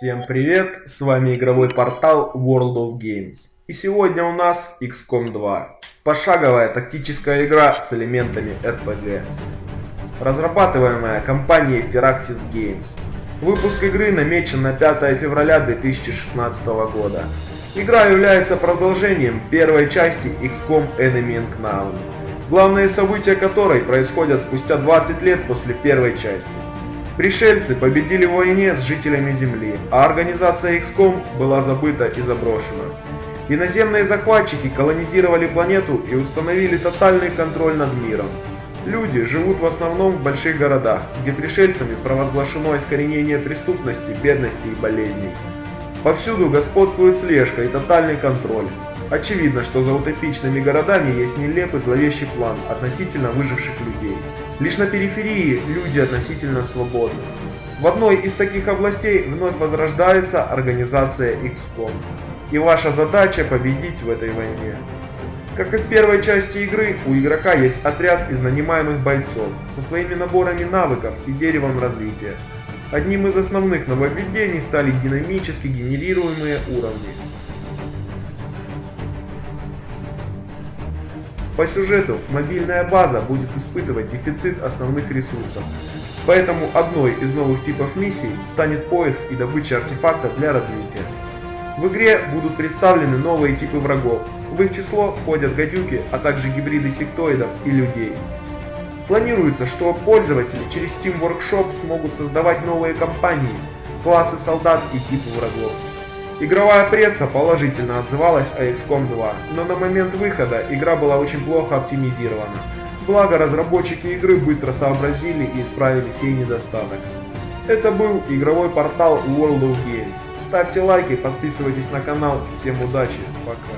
Всем привет, с вами игровой портал World of Games. И сегодня у нас XCOM 2. Пошаговая тактическая игра с элементами RPG. Разрабатываемая компанией Firaxis Games. Выпуск игры намечен на 5 февраля 2016 года. Игра является продолжением первой части XCOM Enemy Unknown, главные события которой происходят спустя 20 лет после первой части. Пришельцы победили в войне с жителями Земли, а организация XCOM была забыта и заброшена. Иноземные захватчики колонизировали планету и установили тотальный контроль над миром. Люди живут в основном в больших городах, где пришельцами провозглашено искоренение преступности, бедности и болезней. Повсюду господствует слежка и тотальный контроль. Очевидно, что за утопичными городами есть нелепый зловещий план относительно выживших людей. Лишь на периферии люди относительно свободны. В одной из таких областей вновь возрождается организация XCOM. И ваша задача победить в этой войне. Как и в первой части игры, у игрока есть отряд из нанимаемых бойцов со своими наборами навыков и деревом развития. Одним из основных нововведений стали динамически генерируемые уровни. По сюжету мобильная база будет испытывать дефицит основных ресурсов, поэтому одной из новых типов миссий станет поиск и добыча артефактов для развития. В игре будут представлены новые типы врагов, в их число входят гадюки, а также гибриды сектоидов и людей. Планируется, что пользователи через Steam Workshop смогут создавать новые компании, классы солдат и типы врагов. Игровая пресса положительно отзывалась о XCOM 2, но на момент выхода игра была очень плохо оптимизирована. Благо разработчики игры быстро сообразили и исправили сей недостаток. Это был игровой портал World of Games. Ставьте лайки, подписывайтесь на канал. Всем удачи, пока.